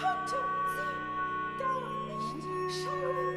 konnte sie da nicht schauen.